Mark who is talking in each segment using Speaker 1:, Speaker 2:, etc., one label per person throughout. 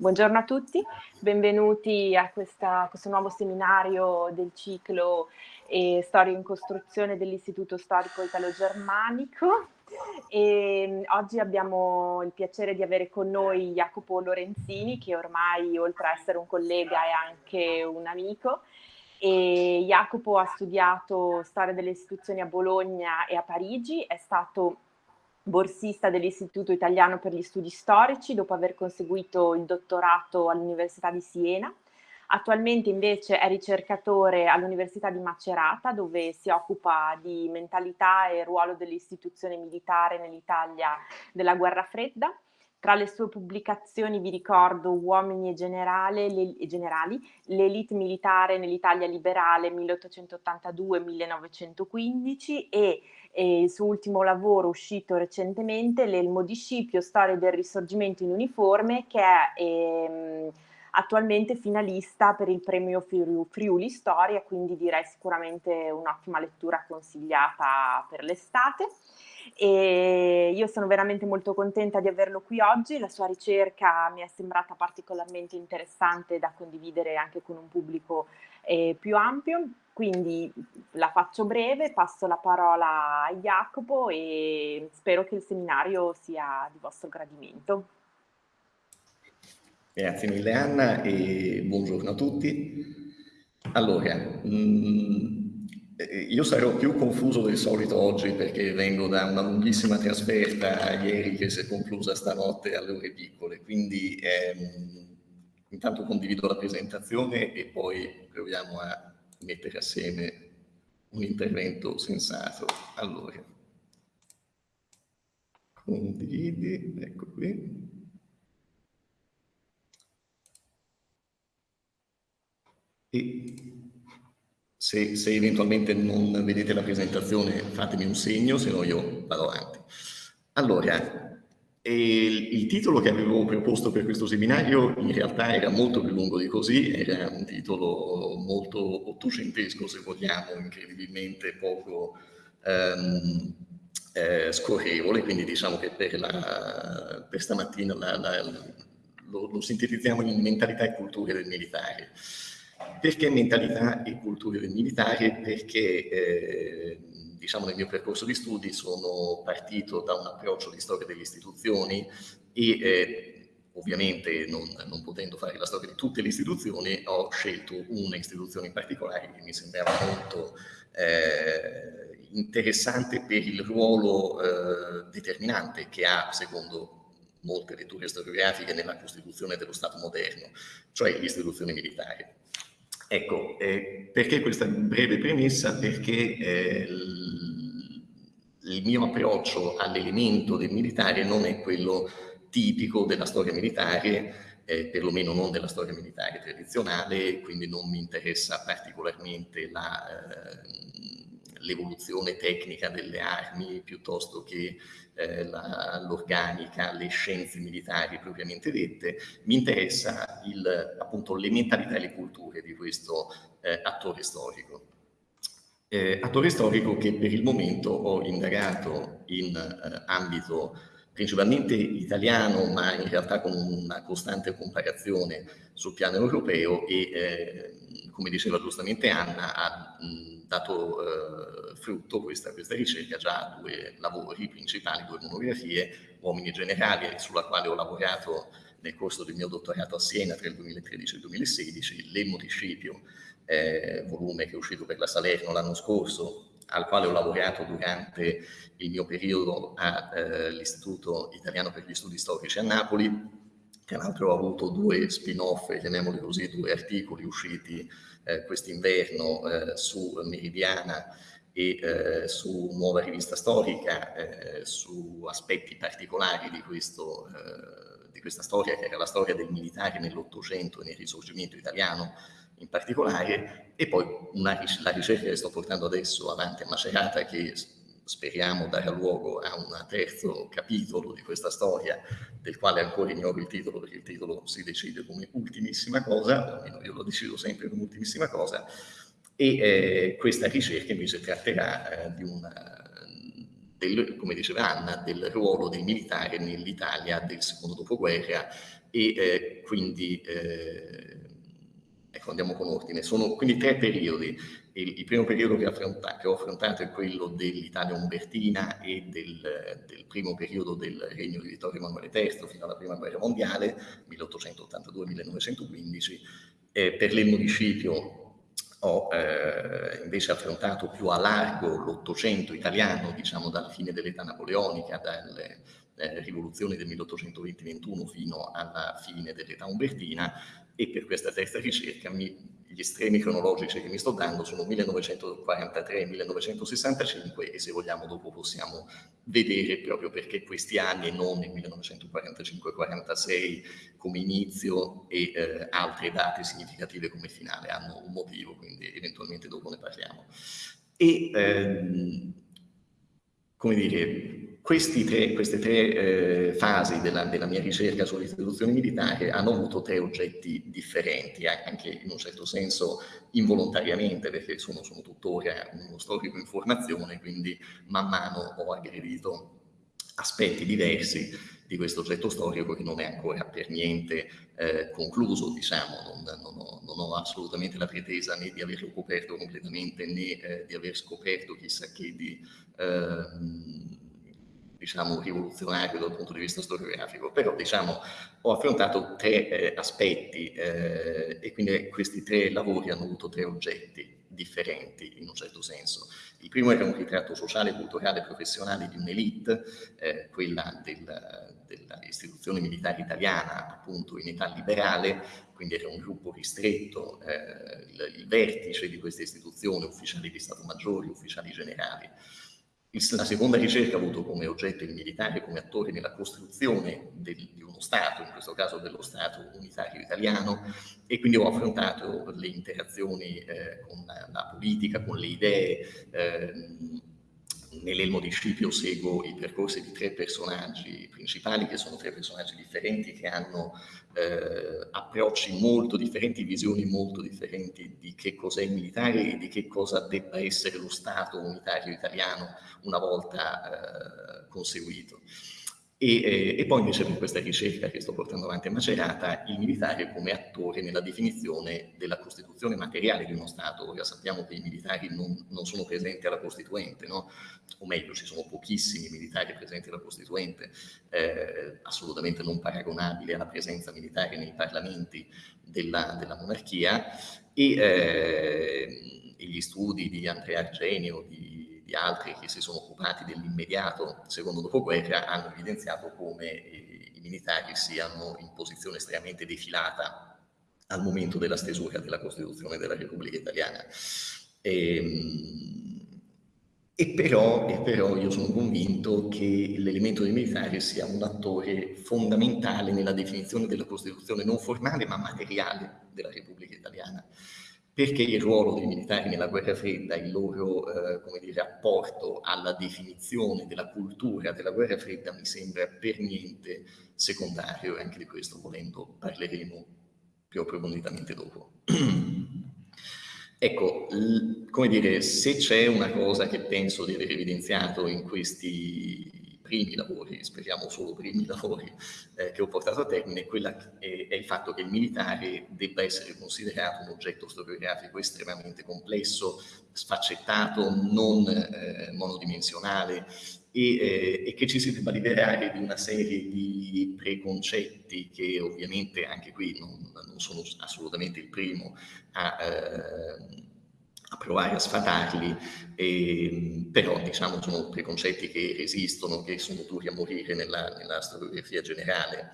Speaker 1: Buongiorno a tutti, benvenuti a, questa, a questo nuovo seminario del ciclo eh, Storia in costruzione dell'Istituto Storico Italo-Germanico. E, oggi abbiamo il piacere di avere con noi Jacopo Lorenzini, che ormai oltre a essere un collega è anche un amico. E Jacopo ha studiato storia delle istituzioni a Bologna e a Parigi, è stato borsista dell'Istituto Italiano per gli Studi Storici dopo aver conseguito il dottorato all'Università di Siena. Attualmente invece è ricercatore all'Università di Macerata dove si occupa di mentalità e ruolo dell'istituzione militare nell'Italia della guerra fredda tra le sue pubblicazioni vi ricordo Uomini e, generale, le, e generali, l'elite militare nell'Italia liberale 1882-1915 e, e, il suo ultimo lavoro uscito recentemente, l'Elmo di Scipio, Storia del risorgimento in uniforme, che è ehm, attualmente finalista per il premio Friuli Storia, quindi direi sicuramente un'ottima lettura consigliata per l'estate. E io sono veramente molto contenta di averlo qui oggi, la sua ricerca mi è sembrata particolarmente interessante da condividere anche con un pubblico eh, più ampio, quindi la faccio breve, passo la parola a Jacopo e spero che il seminario sia di vostro gradimento.
Speaker 2: Grazie mille Anna e buongiorno a tutti. Allora, mh, mm, io sarò più confuso del solito oggi perché vengo da una lunghissima trasferta ieri che si è conclusa stanotte alle ore piccole, quindi ehm, intanto condivido la presentazione e poi proviamo a mettere assieme un intervento sensato. Allora, condividi, ecco qui. E se, se, eventualmente non vedete la presentazione fatemi un segno, se no io vado avanti. Allora, il, il, titolo che avevo proposto per questo seminario in realtà era molto più lungo di così, era un titolo molto ottocentesco se vogliamo, incredibilmente poco ehm, eh, scorrevole, quindi diciamo che per, la, per stamattina la, la, lo, lo sintetizziamo in mentalità e culture del militare. Perché mentalità e cultura del militare? Perché eh, diciamo nel mio percorso di studi sono partito da un approccio di storia delle istituzioni e eh, ovviamente non, non, potendo fare la storia di tutte le istituzioni ho scelto una istituzione in particolare che mi sembrava molto eh, interessante per il ruolo eh, determinante che ha secondo molte letture storiografiche nella costituzione dello Stato moderno, cioè l'istituzione militare. Ecco, eh, perché questa breve premessa? Perché eh, il mio approccio all'elemento del militare non è quello tipico della storia militare, eh, perlomeno non della storia militare tradizionale, quindi non mi interessa particolarmente eh, l'evoluzione tecnica delle armi piuttosto che eh, l'organica, le scienze militari propriamente dette, mi interessa il, appunto le mentalità e le culture di questo eh, attore storico. Eh, attore storico che per il momento ho indagato in eh, ambito principalmente italiano, ma in realtà con una costante comparazione sul piano europeo e, eh, come diceva giustamente Anna, ha dato eh, frutto questa, questa, ricerca già a due lavori principali, due monografie, Uomini Generali, sulla quale ho lavorato nel corso del mio dottorato a Siena tra il 2013 e il 2016, L'Elmo di eh, volume che è uscito per la Salerno l'anno scorso, al quale ho lavorato durante il mio periodo all'Istituto eh, Italiano per gli Studi Storici a Napoli. Tra l'altro ho avuto due spin-off, chiamiamoli così, due articoli usciti eh, quest'inverno eh, su Meridiana e eh, su Nuova Rivista Storica, eh, su aspetti particolari di, questo, eh, di questa storia, che era la storia del militare nell'Ottocento e nel risorgimento italiano, in particolare, e poi una, la ricerca che sto portando adesso avanti a Macerata, che speriamo darà luogo a un terzo capitolo di questa storia, del quale ancora ignoro il titolo, perché il titolo si decide come ultimissima cosa, almeno io lo decido sempre come ultimissima cosa, e eh, questa ricerca invece tratterà eh, di una, del, come diceva Anna, del ruolo del militare nell'Italia del secondo dopoguerra, e eh, quindi eh, ecco, andiamo con ordine. Sono quindi tre periodi. Il, il primo periodo che, che, ho affrontato è quello dell'Italia umbertina e del, del, primo periodo del regno di Vittorio Emanuele III fino alla prima guerra mondiale, 1882-1915. Eh, per l'Elmo di ho eh, invece affrontato più a largo l'Ottocento italiano, diciamo dalla fine dell'età napoleonica, dalle eh, rivoluzioni del 1820-21 fino alla fine dell'età umbertina e per questa terza ricerca mi gli estremi cronologici che mi sto dando sono 1943-1965 e se vogliamo dopo possiamo vedere proprio perché questi anni e non il 1945-46 come inizio e eh, altre date significative come finale hanno un motivo, quindi eventualmente dopo ne parliamo. E ehm, come dire, tre, queste tre eh, fasi della, della, mia ricerca sull'istituzione militare hanno avuto tre oggetti differenti, anche in un certo senso involontariamente, perché sono, sono tuttora uno storico in formazione, quindi man mano ho aggredito aspetti diversi di questo oggetto storico che non è ancora per niente eh, concluso, diciamo, non, non, ho, non, ho, assolutamente la pretesa né di averlo coperto completamente né eh, di aver scoperto chissà che di... Diciamo, rivoluzionario dal punto di vista storiografico, però diciamo, ho affrontato tre eh, aspetti eh, e quindi questi tre lavori hanno avuto tre oggetti differenti in un certo senso. Il primo era un ritratto sociale, culturale e professionale di un'elite, eh, quella del, dell'istituzione militare italiana appunto in età liberale, quindi era un gruppo ristretto, eh, il, il vertice di questa istituzione, ufficiali di Stato Maggiori, ufficiali generali, la seconda ricerca ha avuto come oggetto il militare come attore nella costruzione del, di uno Stato, in questo caso dello Stato unitario italiano, e quindi ho affrontato le interazioni eh, con la, la, politica, con le idee, eh, nell'Elmo di Scipio seguo i percorsi di tre personaggi principali, che sono tre personaggi differenti, che hanno eh, approcci molto differenti, visioni molto differenti di che cos'è il militare e di che cosa debba essere lo Stato unitario italiano una volta eh, conseguito. E, eh, e, poi invece per questa ricerca che sto portando avanti a Macerata, il militare come attore nella definizione della Costituzione materiale di uno Stato. Ora sappiamo che i militari non, non sono presenti alla Costituente, no? o meglio, ci sono pochissimi militari presenti alla Costituente, eh, assolutamente non paragonabile alla presenza militare nei parlamenti della, della monarchia, e, eh, e, gli studi di Andrea Argenio, di di altri che si sono occupati dell'immediato secondo dopoguerra hanno evidenziato come eh, i militari siano in posizione estremamente defilata al momento della stesura della Costituzione della Repubblica Italiana. E, ehm, e, però, e però io sono convinto che l'elemento dei militari sia un attore fondamentale nella definizione della Costituzione non formale ma materiale della Repubblica Italiana perché il ruolo dei militari nella guerra fredda, il loro eh, dire, apporto alla definizione della cultura della guerra fredda mi sembra per niente secondario e anche di questo volendo parleremo più approfonditamente dopo. ecco, come dire, se c'è una cosa che penso di aver evidenziato in questi primi lavori, speriamo solo primi lavori eh, che ho portato a termine, quella è, è, il fatto che il militare debba essere considerato un oggetto storiografico estremamente complesso, sfaccettato, non eh, monodimensionale e, eh, e, che ci si debba liberare di una serie di preconcetti che ovviamente anche qui non, non sono assolutamente il primo a eh, a provare a sfatarli, eh, però diciamo sono preconcetti che esistono, che sono duri a morire nella, nella storiografia generale.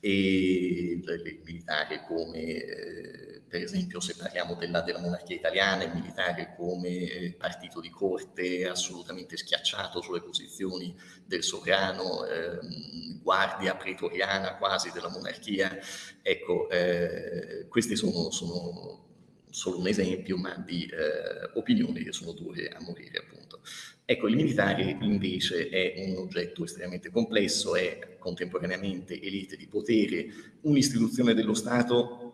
Speaker 2: E il militare come eh, per esempio se parliamo della, della, monarchia italiana, il militare come eh, partito di corte assolutamente schiacciato sulle posizioni del sovrano, ehm, guardia pretoriana quasi della monarchia, ecco eh, questi sono, sono solo un esempio, ma di eh, opinioni che sono dure a morire, appunto. Ecco, il militare invece è un oggetto estremamente complesso, è contemporaneamente elite di potere, un'istituzione dello Stato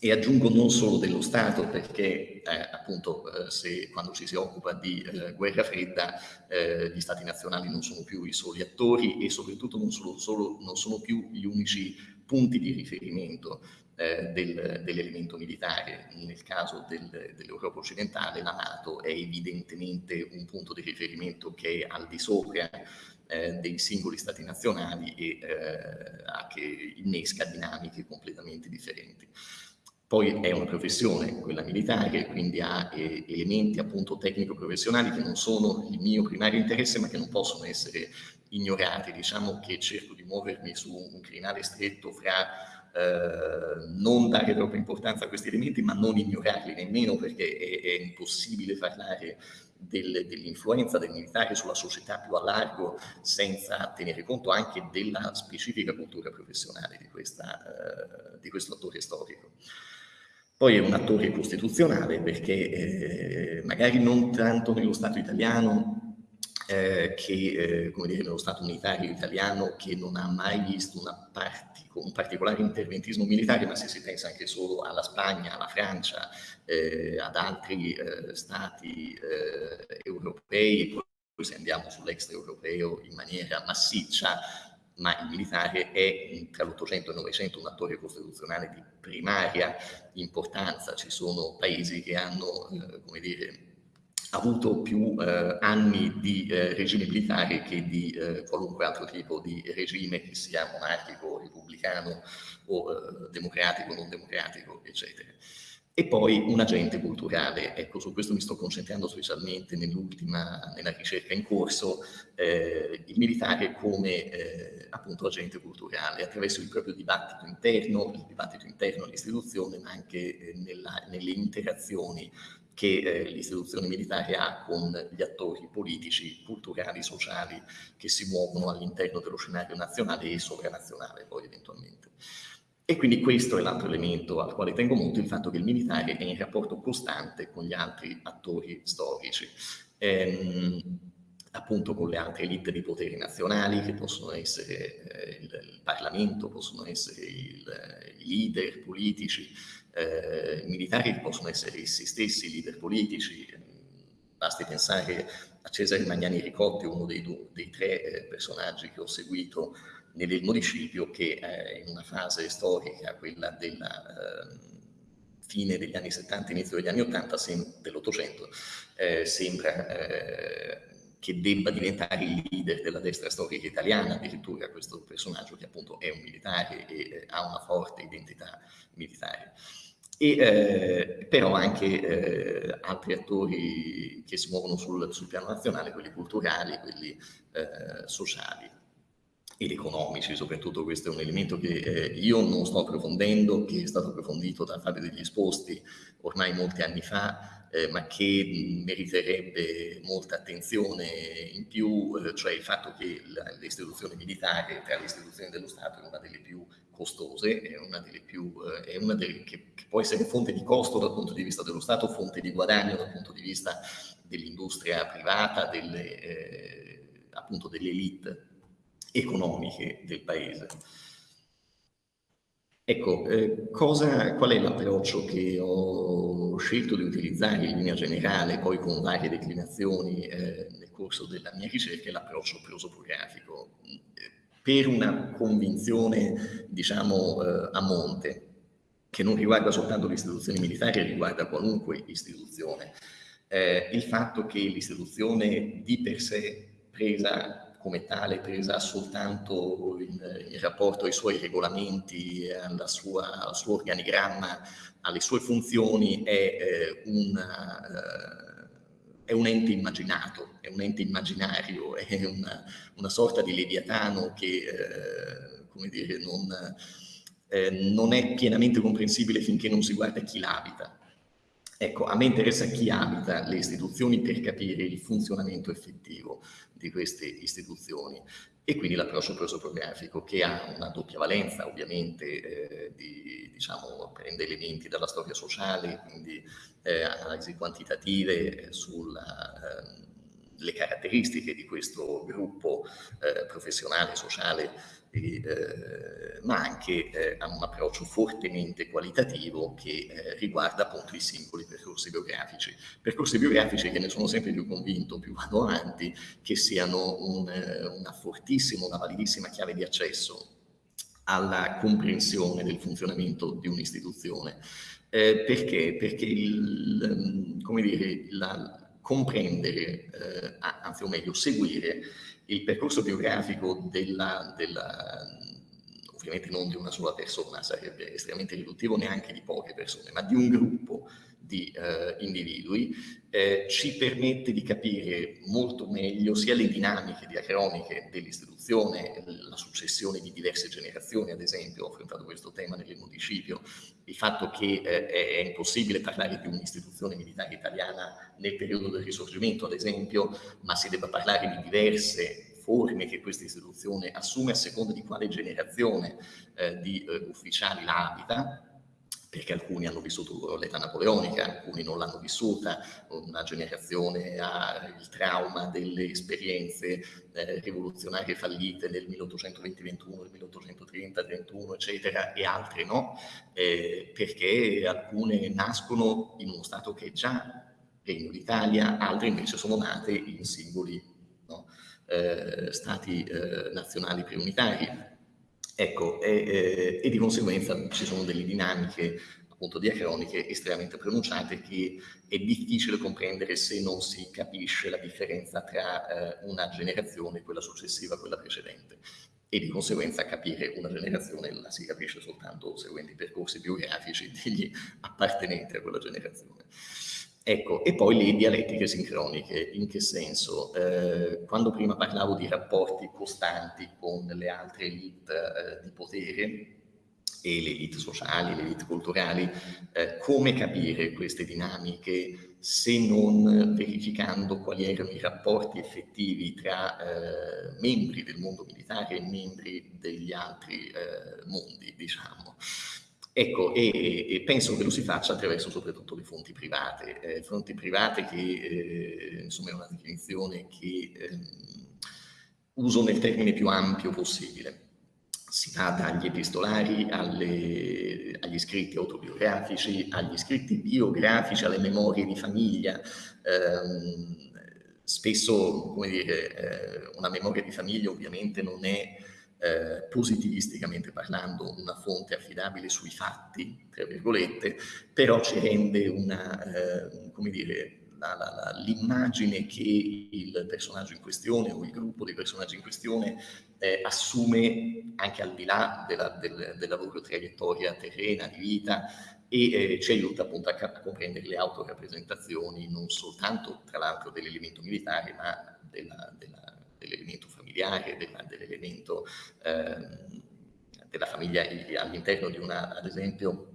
Speaker 2: e aggiungo non solo dello Stato, perché eh, appunto eh, se, quando ci si occupa di eh, guerra fredda eh, gli Stati nazionali non sono più i soli attori e soprattutto non sono, solo, non sono più gli unici punti di riferimento eh, del, dell'elemento militare. Nel caso del, dell'Europa occidentale la Nato è evidentemente un punto di riferimento che è al di sopra eh, dei singoli stati nazionali e eh, che innesca dinamiche completamente differenti. Poi è una professione, quella militare, quindi ha eh, elementi appunto tecnico-professionali che non sono il mio primario interesse ma che non possono essere ignorati. Diciamo che cerco di muovermi su un crinale stretto fra eh, non dare troppa importanza a questi elementi ma non ignorarli nemmeno perché è, è impossibile parlare del, dell'influenza del militare sulla società più a largo senza tenere conto anche della specifica cultura professionale di, questa, uh, di questo attore storico. Poi è un attore costituzionale perché eh, magari non tanto nello Stato italiano eh, che, eh, come dire, nello Stato unitario italiano che non ha mai visto partico, un particolare interventismo militare, ma se si pensa anche solo alla Spagna, alla Francia, eh, ad altri eh, Stati eh, europei, poi se andiamo sull'extraeuropeo in maniera massiccia, ma il militare è tra l'Ottocento e il Novecento un attore costituzionale di primaria importanza. Ci sono paesi che hanno, eh, come dire, avuto più eh, anni di eh, regime militare che di eh, qualunque altro tipo di regime, che sia monarchico, repubblicano o eh, democratico, non democratico, eccetera. E poi un agente culturale, ecco su questo mi sto concentrando specialmente nell'ultima, nella ricerca in corso, eh, il militare come eh, appunto agente culturale attraverso il proprio dibattito interno, il dibattito interno all'istituzione ma anche nella, nelle interazioni che eh, l'istituzione militare ha con gli attori politici, culturali, sociali che si muovono all'interno dello scenario nazionale e sovranazionale poi eventualmente. E quindi questo è l'altro elemento al quale tengo molto, il fatto che il militare è in rapporto costante con gli altri attori storici. Ehm, appunto con le altre elite di poteri nazionali che possono essere eh, il, il, Parlamento, possono essere il, i leader politici, eh, militari che possono essere essi stessi leader politici. Basti pensare a Cesare Magnani Ricotti, uno dei, due, dei tre eh, personaggi che ho seguito nel municipio, che eh, in una fase storica, quella della ehm, fine degli anni 70, inizio degli anni 80, dell'Ottocento, eh, sembra eh, che debba diventare il leader della destra storica italiana, addirittura questo personaggio che appunto è un militare e eh, ha una forte identità militare e eh, però anche eh, altri attori che si muovono sul, sul, piano nazionale, quelli culturali, quelli eh, sociali ed economici, soprattutto questo è un elemento che eh, io non sto approfondendo, che è stato approfondito da Fabio degli Esposti ormai molti anni fa, eh, ma che meriterebbe molta attenzione in più, eh, cioè il fatto che l'istituzione militare tra le istituzioni dello Stato è una delle più costose, è una delle più, eh, è una delle che, che, può essere fonte di costo dal punto di vista dello Stato, fonte di guadagno dal punto di vista dell'industria privata, delle, eh, appunto delle elite economiche del paese. Ecco, eh, cosa, qual è l'approccio che ho scelto di utilizzare in linea generale, poi con varie declinazioni eh, nel corso della mia ricerca, è l'approccio prosopografico per una convinzione, diciamo, eh, a monte, che non riguarda soltanto le istituzioni militari, riguarda qualunque istituzione. Eh, il fatto che l'istituzione di per sé presa come tale, presa soltanto in, in rapporto ai suoi regolamenti, sua, al suo organigramma, alle sue funzioni, è eh, una, eh, è un ente immaginato, è un ente immaginario, è una, una sorta di leviatano che, eh, come dire, non, eh, non è pienamente comprensibile finché non si guarda chi l'abita. Ecco, a me interessa chi abita le istituzioni per capire il funzionamento effettivo di queste istituzioni. E quindi l'approccio prosoprografico che ha una doppia valenza ovviamente eh, di, diciamo, prende elementi dalla storia sociale, quindi eh, analisi quantitative eh, ehm, caratteristiche di questo gruppo eh, professionale, sociale eh, ma anche eh, a un approccio fortemente qualitativo che eh, riguarda appunto i singoli percorsi biografici. Percorsi biografici che ne sono sempre più convinto, più vado avanti, che siano un, eh, una fortissima, una validissima chiave di accesso alla comprensione del funzionamento di un'istituzione. Eh, perché? Perché il, come dire, la, comprendere, eh, anzi o meglio, seguire il percorso biografico della, della, ovviamente non di una sola persona, sarebbe estremamente riduttivo neanche di poche persone, ma di un gruppo di eh, individui, eh, ci permette di capire molto meglio sia le dinamiche diacroniche dell'istituzione, la successione di diverse generazioni, ad esempio, ho affrontato questo tema nel municipio, il fatto che eh, è impossibile parlare di un'istituzione militare italiana nel periodo del risorgimento, ad esempio, ma si debba parlare di diverse forme che questa istituzione assume a seconda di quale generazione eh, di eh, ufficiali la abita, perché alcuni hanno vissuto l'età napoleonica, alcuni non l'hanno vissuta, una generazione ha il trauma delle esperienze eh, rivoluzionarie fallite del 1820-21, del 1830-31, eccetera, e altre no, eh, perché alcune nascono in uno Stato che è già Regno d'Italia, altre invece sono nate in singoli no, eh, Stati eh, nazionali preunitari Ecco, e, eh, e, di conseguenza ci sono delle dinamiche appunto diacroniche estremamente pronunciate che è difficile comprendere se non si capisce la differenza tra eh, una generazione e quella successiva a quella precedente e di conseguenza capire una generazione la si capisce soltanto seguendo i percorsi biografici degli appartenenti a quella generazione. Ecco, e poi le dialettiche sincroniche, in che senso? Eh, quando prima parlavo di rapporti costanti con le altre elite eh, di potere e le elite sociali, le elite culturali, eh, come capire queste dinamiche se non verificando quali erano i rapporti effettivi tra eh, membri del mondo militare e membri degli altri eh, mondi, diciamo. Ecco, e, e, penso che lo si faccia attraverso soprattutto le fonti private, eh, fonti private che eh, insomma è una definizione che eh, uso nel termine più ampio possibile. Si va dagli epistolari alle, agli scritti autobiografici, agli scritti biografici, alle memorie di famiglia. Ehm, spesso, come dire, eh, una memoria di famiglia ovviamente non è eh, positivisticamente parlando una fonte affidabile sui fatti, tra virgolette, però ci rende una, eh, come dire, l'immagine che il personaggio in questione o il gruppo di personaggi in questione eh, assume anche al di là della, del, della loro traiettoria terrena di vita e eh, ci aiuta appunto a, a, comprendere le autorappresentazioni non soltanto tra l'altro dell'elemento militare ma dell'elemento familiare, dell'elemento eh, della famiglia all'interno di una, ad esempio,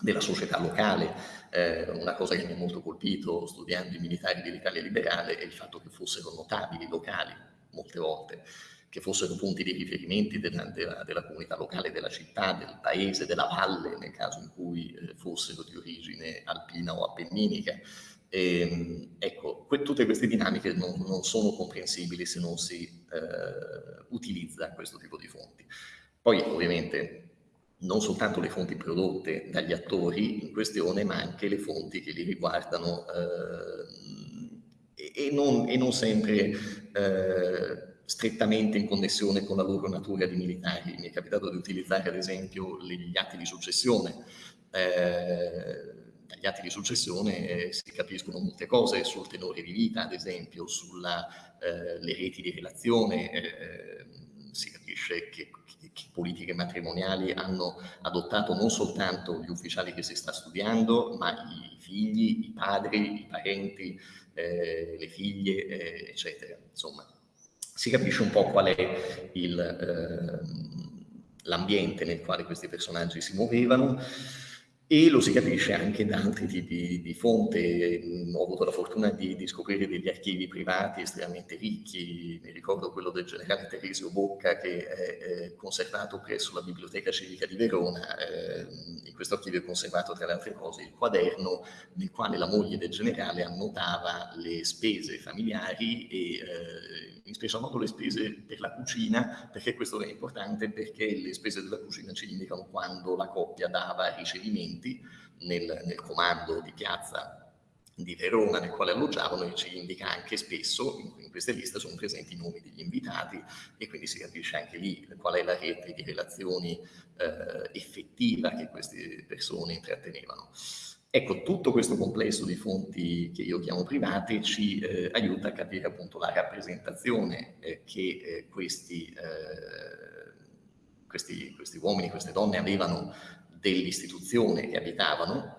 Speaker 2: della società locale. Eh, una cosa che mi ha molto colpito studiando i militari dell'Italia liberale è il fatto che fossero notabili locali, molte volte, che fossero punti di riferimento della, della, della, comunità locale, della città, del paese, della valle, nel caso in cui eh, fossero di origine alpina o appenninica. E, ehm, ecco, que tutte queste dinamiche non, non, sono comprensibili se non si eh, utilizza questo tipo di fonti. Poi ovviamente non soltanto le fonti prodotte dagli attori in questione, ma anche le fonti che li riguardano eh, e, non, e, non, sempre eh, strettamente in connessione con la loro natura di militari. Mi è capitato di utilizzare ad esempio gli atti di successione eh, dagli atti di successione eh, si capiscono molte cose sul tenore di vita, ad esempio, sulle eh, reti di relazione, eh, si capisce che, che, che, politiche matrimoniali hanno adottato non soltanto gli ufficiali che si sta studiando, ma i figli, i padri, i parenti, eh, le figlie, eh, eccetera. Insomma, si capisce un po' qual è ehm, l'ambiente nel quale questi personaggi si muovevano e lo si capisce anche da altri tipi di fonte. Ho avuto la fortuna di, di, scoprire degli archivi privati estremamente ricchi, mi ricordo quello del generale Teresio Bocca che è, conservato presso la Biblioteca Civica di Verona. Eh, in questo archivio è conservato tra le altre cose il quaderno nel quale la moglie del generale annotava le spese familiari e eh, in special modo le spese per la cucina, perché questo è importante perché le spese della cucina ci indicano quando la coppia dava ricevimenti nel, nel comando di piazza di Verona nel quale alloggiavano e ci indica anche spesso, in, queste liste sono presenti i nomi degli invitati e quindi si capisce anche lì qual è la rete di relazioni eh, effettiva che queste persone intrattenevano. Ecco, tutto questo complesso di fonti che io chiamo private ci eh, aiuta a capire appunto la rappresentazione eh, che eh, questi, eh, questi, questi uomini, queste donne avevano dell'istituzione che abitavano,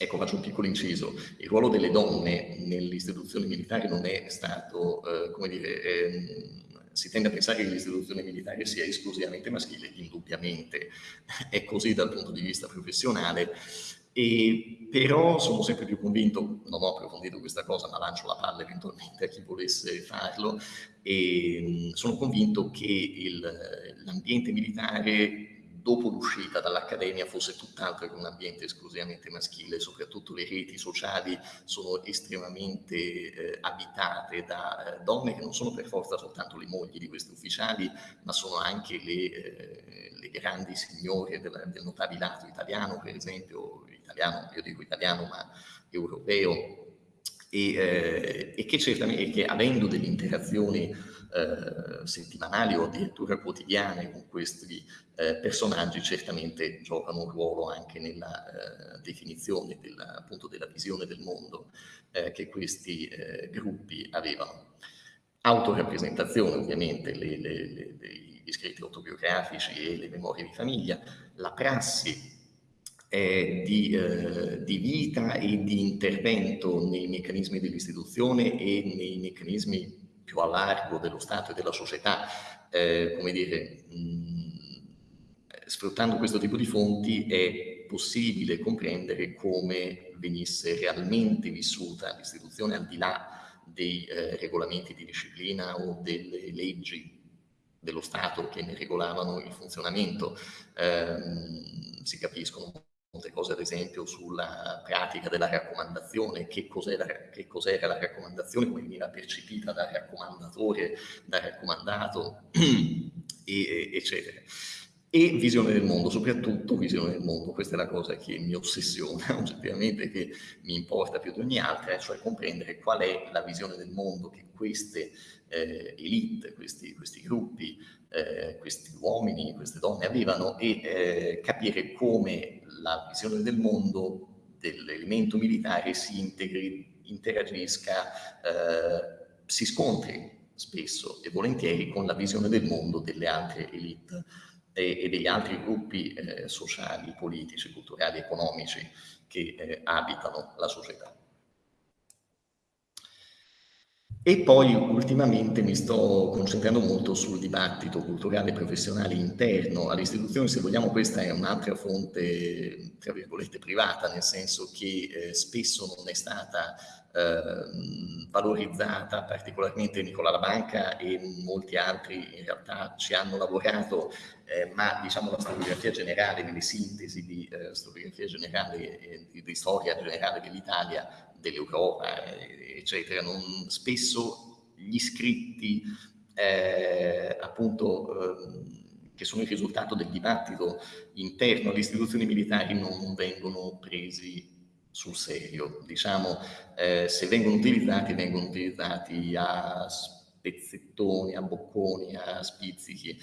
Speaker 2: Ecco, faccio un piccolo inciso. Il ruolo delle donne nelle istituzioni militari non è stato, eh, come dire, ehm, si tende a pensare che l'istituzione militare sia esclusivamente maschile, indubbiamente è così dal punto di vista professionale, e però sono sempre più convinto, non ho approfondito questa cosa, ma lancio la palla eventualmente a chi volesse farlo, e sono convinto che l'ambiente militare dopo l'uscita dall'accademia fosse tutt'altro che un ambiente esclusivamente maschile, soprattutto le reti sociali sono estremamente eh, abitate da eh, donne che non sono per forza soltanto le mogli di questi ufficiali, ma sono anche le, eh, le grandi signore del, del notabilato italiano, per esempio, italiano, io dico italiano, ma europeo, e, eh, e che, certamente, che avendo delle interazioni eh, settimanali o addirittura quotidiane con questi eh, personaggi certamente giocano un ruolo anche nella eh, definizione della, appunto della visione del mondo eh, che questi eh, gruppi avevano. Autorappresentazione ovviamente, le, le, le, gli scritti autobiografici e le memorie di famiglia, la prassi eh, di, eh, di, vita e di intervento nei meccanismi dell'istituzione e nei meccanismi più a largo dello Stato e della società, eh, come dire, mh, sfruttando questo tipo di fonti è possibile comprendere come venisse realmente vissuta l'istituzione al di là dei eh, regolamenti di disciplina o delle leggi dello Stato che ne regolavano il funzionamento. Eh, si capiscono molte cose ad esempio sulla pratica della raccomandazione, che cos'era, cos la raccomandazione, come veniva percepita dal raccomandatore, dal raccomandato, e, eccetera. E visione del mondo, soprattutto visione del mondo, questa è la cosa che mi ossessiona oggettivamente, che mi importa più di ogni altra, cioè comprendere qual è la visione del mondo che queste eh, elite, questi, questi gruppi, eh, questi uomini, queste donne avevano e eh, capire come la visione del mondo dell'elemento militare si integri, interagisca, eh, si scontri spesso e volentieri con la visione del mondo delle altre elite e, e degli altri gruppi eh, sociali, politici, culturali, economici che eh, abitano la società. E poi ultimamente mi sto concentrando molto sul dibattito culturale e professionale interno all'istituzione, se vogliamo questa è un'altra fonte, tra virgolette, privata, nel senso che eh, spesso non è stata eh, valorizzata, particolarmente Nicola La Banca e molti altri in realtà ci hanno lavorato, eh, ma diciamo la storiografia generale, nelle sintesi di eh, storiografia generale, di, di storia generale dell'Italia dell'Europa, eccetera, non, spesso gli scritti eh, appunto eh, che sono il risultato del dibattito interno alle istituzioni militari non vengono presi sul serio. Diciamo, eh, se vengono utilizzati, vengono utilizzati a spezzettoni, a bocconi, a spizzichi.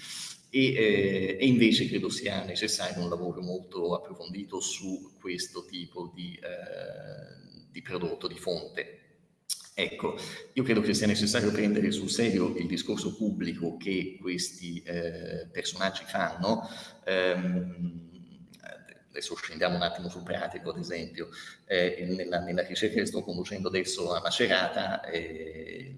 Speaker 2: E, eh, e, invece credo sia necessario un lavoro molto approfondito su questo tipo di, eh, di prodotto, di fonte. Ecco, io credo che sia necessario prendere sul serio il discorso pubblico che questi eh, personaggi fanno. Um, adesso scendiamo un attimo sul pratico, ad esempio, eh, nella, nella, ricerca che sto conducendo adesso a Macerata, eh,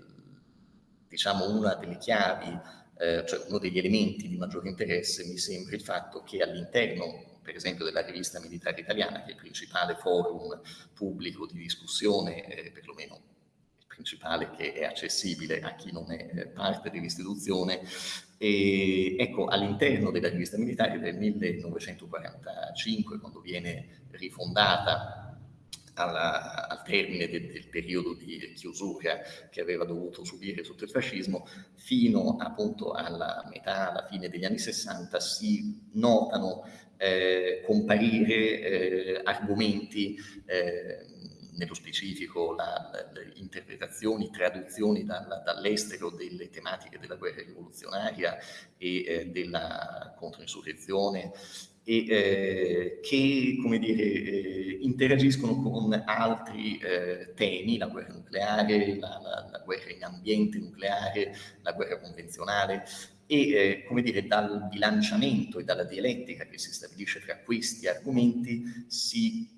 Speaker 2: diciamo una delle chiavi, eh, cioè uno degli elementi di maggiore interesse mi sembra il fatto che all'interno per esempio della rivista militare italiana, che è il principale forum pubblico di discussione, eh, perlomeno principale che è accessibile a chi non è eh, parte dell'istituzione. E ecco, all'interno della rivista militare del 1945, quando viene rifondata alla, al termine de, del periodo di chiusura che aveva dovuto subire sotto il fascismo, fino appunto alla metà, alla fine degli anni 60, si notano eh, comparire eh, argomenti eh, nello specifico la, le interpretazioni, traduzioni da, dall'estero delle tematiche della guerra rivoluzionaria e eh, della controinsurrezione e eh, che come dire, eh, interagiscono con altri eh, temi, la guerra nucleare, la, la, la, guerra in ambiente nucleare, la guerra convenzionale e eh, come dire, dal bilanciamento e dalla dialettica che si stabilisce tra questi argomenti si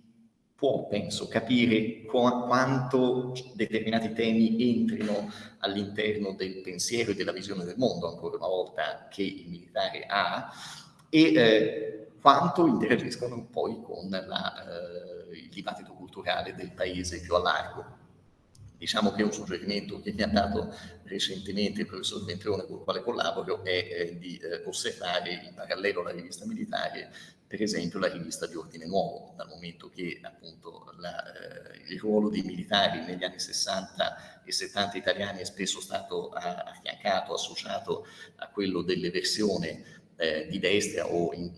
Speaker 2: può, penso, capire qu quanto determinati temi entrino all'interno del pensiero e della visione del mondo, ancora una volta, che il militare ha, e eh, quanto interagiscono poi con la, eh, il dibattito culturale del paese più a largo. Diciamo che un suggerimento che mi ha dato recentemente il professor Ventrone con il quale collaboro è eh, di eh, osservare in parallelo alla rivista militare per esempio la rivista di Ordine Nuovo, dal momento che appunto la, eh, il ruolo dei militari negli anni 60 e 70 italiani è spesso stato affiancato, associato a quello dell'eversione eh, di destra o in,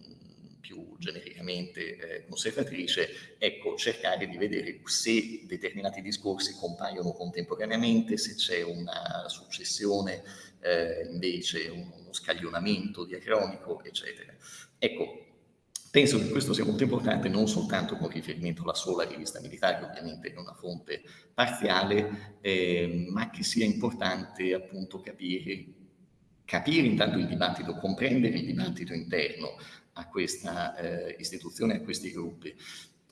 Speaker 2: più genericamente eh, conservatrice, ecco, cercare di vedere se determinati discorsi compaiono contemporaneamente, se c'è una successione, eh, invece uno scaglionamento diacronico, eccetera. Ecco, Penso che questo sia molto importante non soltanto con riferimento alla sola rivista militare, ovviamente è una fonte parziale, eh, ma che sia importante appunto capire, capire intanto il dibattito, comprendere il dibattito interno a questa eh, istituzione, a questi gruppi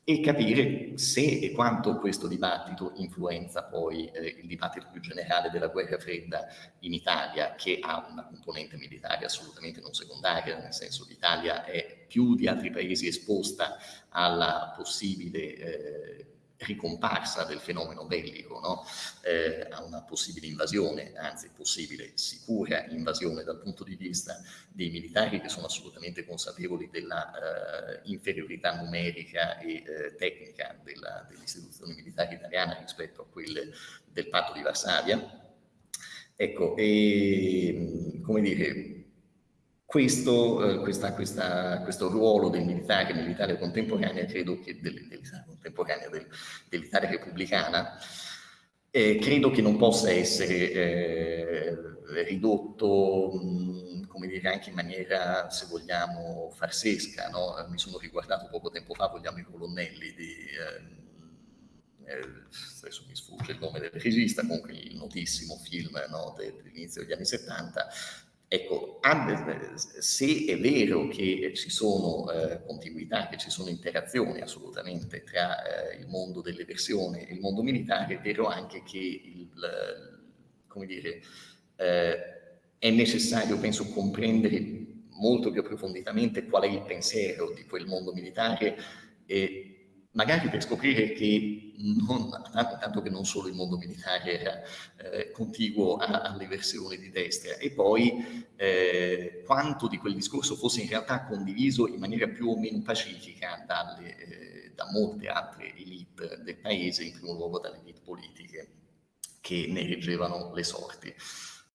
Speaker 2: e capire se e quanto questo dibattito influenza poi eh, il dibattito più generale della guerra fredda in Italia, che ha una componente militare assolutamente non secondaria, nel senso l'Italia è più di altri paesi esposta alla possibile eh, ricomparsa del fenomeno bellico, no? eh, a una possibile invasione, anzi possibile sicura invasione dal punto di vista dei militari che sono assolutamente consapevoli della eh, inferiorità numerica e eh, tecnica della, delle istituzioni militari italiane rispetto a quelle del patto di Varsavia. Ecco, e, come dire, questo, eh, questa, questa, questo, ruolo del militare, militare contemporanea, credo che dell'Italia contemporanea, del, dell'Italia repubblicana, eh, credo che non possa essere eh, ridotto, mh, come dire, anche in maniera, se vogliamo, farsesca. No? Mi sono riguardato poco tempo fa, vogliamo, i colonnelli di... Eh, eh, adesso mi sfugge il nome del regista, comunque il notissimo film no, dell'inizio degli anni 70, Ecco, se è vero che ci sono eh, contiguità, che ci sono interazioni assolutamente tra eh, il mondo delle versioni e il mondo militare, è vero anche che il, come dire, eh, è necessario, penso, comprendere molto più approfonditamente qual è il pensiero di quel mondo militare e magari per scoprire che non, tanto che non solo il mondo militare era eh, contiguo a, alle versioni di destra e poi eh, quanto di quel discorso fosse in realtà condiviso in maniera più o meno pacifica dalle, eh, da molte altre elite del paese, in primo luogo dalle elite politiche che ne reggevano le sorti.